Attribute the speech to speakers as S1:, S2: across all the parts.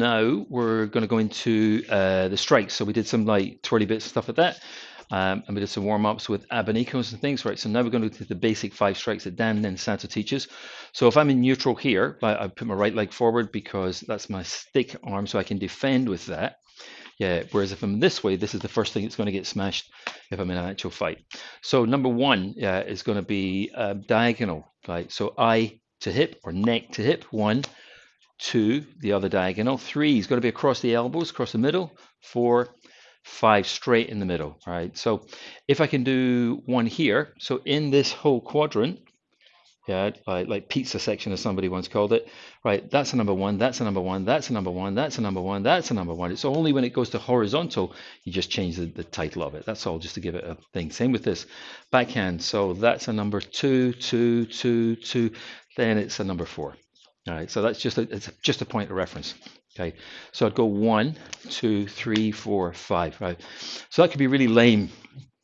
S1: now we're going to go into uh, the strikes. So we did some like twirly bits stuff like that. Um, and we did some warm ups with abanicos and things, right? So now we're going to do the basic five strikes that Dan Inosanto teaches. So if I'm in neutral here, I put my right leg forward because that's my stick arm, so I can defend with that. Yeah, whereas if I'm this way, this is the first thing that's going to get smashed if I'm in an actual fight. So number one yeah, is going to be uh, diagonal, right? So eye to hip or neck to hip, one, two, the other diagonal, three is going to be across the elbows, across the middle, four, five straight in the middle, right? So if I can do one here, so in this whole quadrant, yeah, like, like pizza section as somebody once called it, right, that's a number one, that's a number one, that's a number one, that's a number one, that's a number one. It's only when it goes to horizontal, you just change the, the title of it. That's all, just to give it a thing. Same with this backhand. So that's a number two, two, two, two, then it's a number four. All right, so that's just a, it's just a point of reference. Okay, so I'd go one, two, three, four, five, right? So that could be really lame,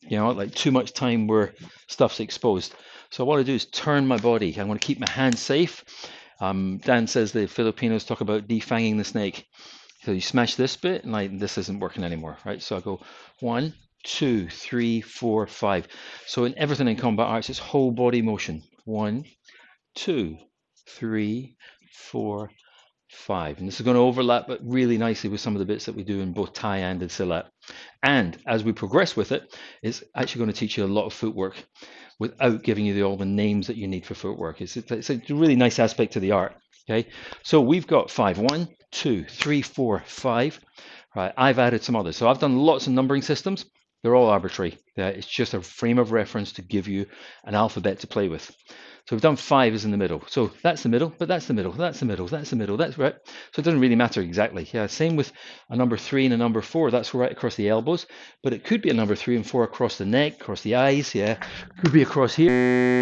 S1: you know, like too much time where stuff's exposed. So what I do is turn my body. I want to keep my hands safe. Um, Dan says the Filipinos talk about defanging the snake. So you smash this bit, and like this isn't working anymore, right? So I go one, two, three, four, five. So in everything in combat arts, it's whole body motion. One, two, three, four, five. And this is going to overlap but really nicely with some of the bits that we do in both Thai and in Silat. And as we progress with it, it's actually going to teach you a lot of footwork without giving you the, all the names that you need for footwork. It's, it's a really nice aspect to the art. Okay, so we've got five. One, two, three, four, five. Right, I've added some others. So I've done lots of numbering systems. They're all arbitrary. It's just a frame of reference to give you an alphabet to play with. So we've done five is in the middle. So that's the middle, but that's the middle, that's the middle, that's the middle, that's right. So it doesn't really matter exactly. Yeah, same with a number three and a number four. That's right across the elbows, but it could be a number three and four across the neck, across the eyes. Yeah, could be across here.